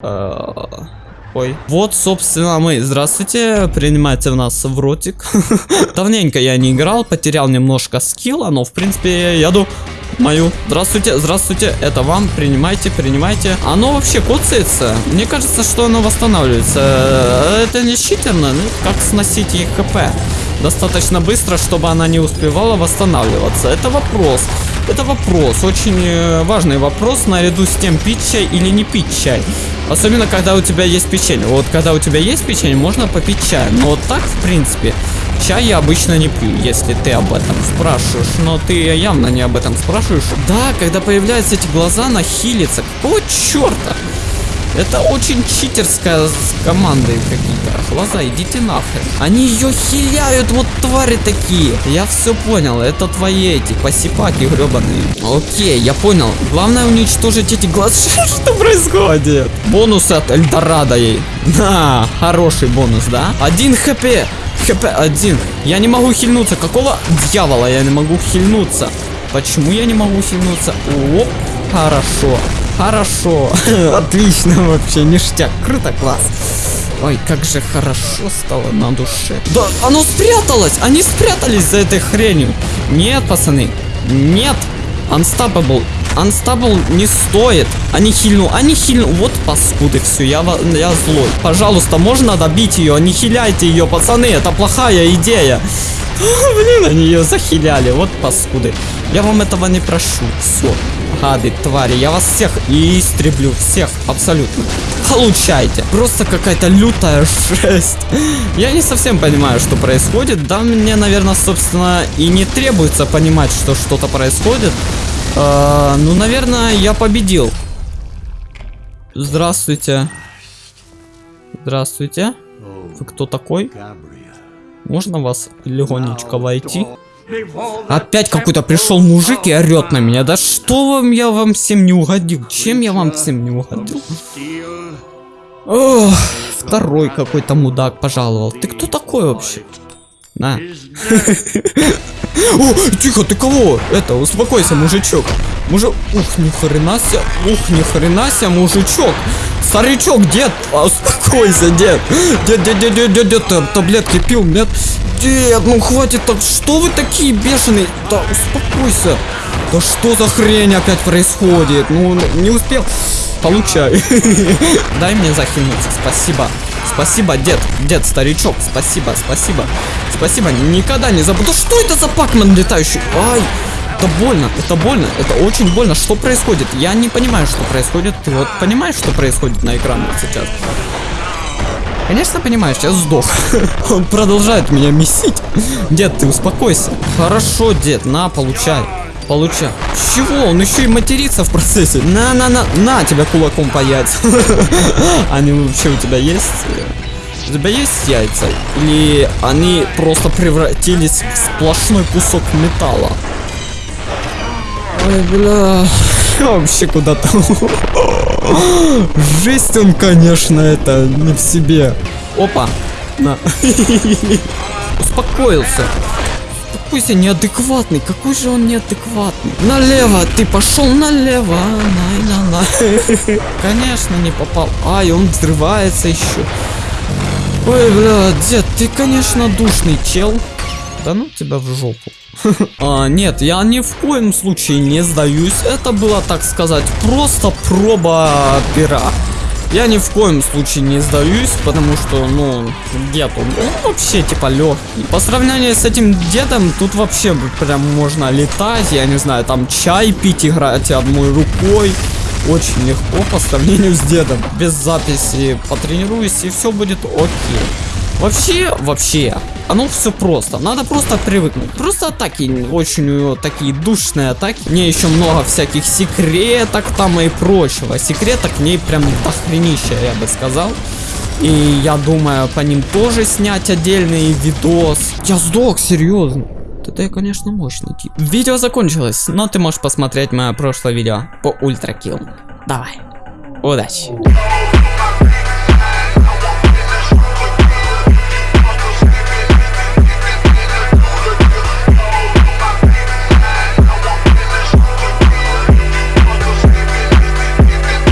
Э, Ой. Вот, собственно, мы. Здравствуйте. Принимайте в нас в ротик. Давненько я не играл, потерял немножко скилла, но, в принципе, я иду мою. Здравствуйте, здравствуйте. Это вам. Принимайте, принимайте. Оно вообще коцается. Мне кажется, что оно восстанавливается. Э, Это не читерно, ну, как сносить ей хп. Достаточно быстро, чтобы она не успевала восстанавливаться. Это вопрос. Это вопрос, очень э, важный вопрос, наряду с тем, пить чай или не пить чай. Особенно, когда у тебя есть печенье. Вот, когда у тебя есть печенье, можно попить чай. Но вот так, в принципе, чай я обычно не пью, если ты об этом спрашиваешь. Но ты явно не об этом спрашиваешь. Да, когда появляются эти глаза, нахилится. Какого черта? Это очень читерская с командой какие-то. Глаза, идите нахрен. Они ее хиляют, вот твари такие. Я все понял, это твои эти посипаки гребаные. Окей, я понял. Главное уничтожить эти глаза. Что происходит? Бонус от Эльдорадо ей. На, хороший бонус, да? Один хп. ХП один. Я не могу хильнуться. Какого дьявола я не могу хильнуться? Почему я не могу хильнуться? Оп, хорошо. Хорошо. Отлично вообще, ништяк. Круто, класс. Ой, как же хорошо стало на душе. Да, оно спряталось! Они спрятались за этой хренью. Нет, пацаны. Нет. Unstoppable. Unstoppable не стоит. Они хильну, они хильну. Вот паскуды, все, я, я злой. Пожалуйста, можно добить ее? Не хиляйте ее, пацаны, это плохая идея. Блин, они ее захиляли, вот паскуды. Я вам этого не прошу. Все, гады, твари, я вас всех истреблю, всех, абсолютно. Получайте. Просто какая-то лютая жесть. Я не совсем понимаю, что происходит. Да, мне, наверное, собственно, и не требуется понимать, что что-то происходит. А, ну, наверное, я победил. Здравствуйте. Здравствуйте. Вы кто такой? Можно вас легонечко войти? Опять какой-то пришел мужик и орет на меня. Да что вам я вам всем не угодил? Чем я вам всем не угодил? Ох, второй какой-то мудак пожаловал. Ты кто такой вообще? На. О, тихо, ты кого? Это, успокойся, мужичок. Мужик, ух, ни хрена себе, ух, ни хрена себе, мужичок. Старичок, дед, а, успокойся, дед. Дед, дед, дед, дед, дед, дед, таблетки пил, нет? Дед, ну хватит так, что вы такие бешеные? Да успокойся. Да что за хрень опять происходит? Ну, не успел. Получай. Дай мне захильнуться, спасибо. Спасибо, дед, дед, старичок, спасибо, спасибо. Спасибо, никогда не забуду. Что это за пакман летающий? Ай, это больно, это больно, это очень больно. Что происходит? Я не понимаю, что происходит. Ты вот понимаешь, что происходит на экране вот сейчас? Конечно, понимаешь, я сдох. Он продолжает меня месить. Дед, ты успокойся. Хорошо, дед, на, получай. Получай. Чего? Он еще и матерится в процессе. На, на, тебя кулаком яйцам. Они вообще у тебя есть? У тебя есть яйца? Или они просто превратились в сплошной кусок металла? Ой, бля. Вообще куда-то. Жесть он, конечно, это не в себе. Опа. На. Успокоился. Же неадекватный, какой же он неадекватный. Налево, ты пошел налево. На, на, на. Конечно, не попал. Ай, он взрывается еще. Ой, бля, дед, ты, конечно, душный чел. Да ну тебя в жопу. А, нет, я ни в коем случае не сдаюсь. Это было, так сказать, просто проба пера. Я ни в коем случае не сдаюсь, потому что, ну, дед, он, он вообще типа легкий. По сравнению с этим дедом, тут вообще прям можно летать, я не знаю, там чай пить, играть одной рукой. Очень легко по сравнению с дедом. Без записи потренируюсь и все будет окей. Вообще, вообще, оно все просто. Надо просто привыкнуть. Просто атаки очень у него такие душные атаки. Мне еще много всяких секреток там и прочего. Секреток в ней прям дохренища, я бы сказал. И я думаю по ним тоже снять отдельный видос. Я сдох, серьезно. Это я, конечно, мощный тип. Видео закончилось, но ты можешь посмотреть мое прошлое видео по ультракилл. Давай. Удачи.